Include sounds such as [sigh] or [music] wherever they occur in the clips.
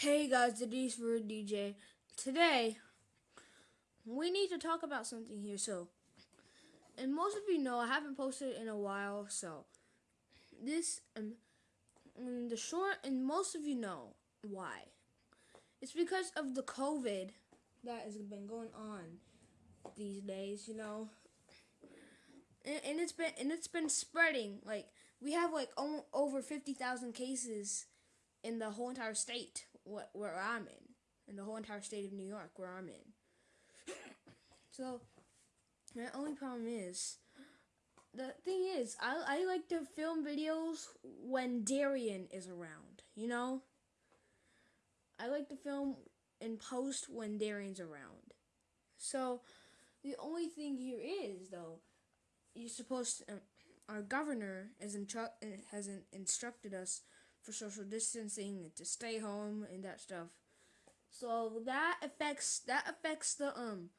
Hey guys, it is for DJ. Today, we need to talk about something here. So, and most of you know I haven't posted in a while. So, this um, the short, and most of you know why. It's because of the COVID that has been going on these days. You know, and, and it's been and it's been spreading. Like we have like over fifty thousand cases in the whole entire state where I'm in, in the whole entire state of New York where I'm in. [coughs] so, my only problem is, the thing is, I, I like to film videos when Darian is around, you know? I like to film and post when Darian's around. So, the only thing here is, though, you're supposed to, um, our governor has, has instructed us for social distancing and to stay home and that stuff. So that affects that affects the um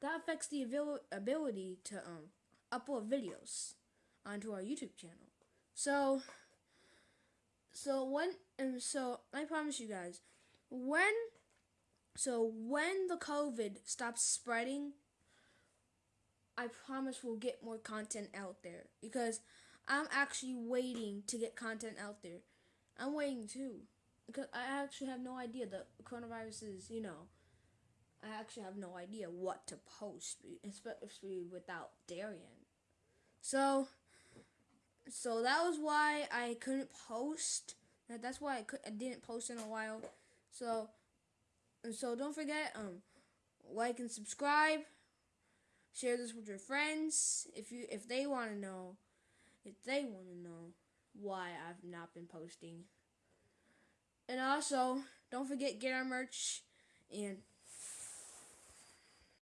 that affects the abil- ability to um upload videos onto our YouTube channel. So so when and so I promise you guys when so when the COVID stops spreading I promise we'll get more content out there because I'm actually waiting to get content out there. I'm waiting too. Because I actually have no idea. The coronavirus is, you know, I actually have no idea what to post, especially without Darian. So, so that was why I couldn't post. That's why I, could, I didn't post in a while. So, so don't forget, um, like and subscribe. Share this with your friends if you if they want to know, if they want to know why I've not been posting. And also, don't forget get our merch and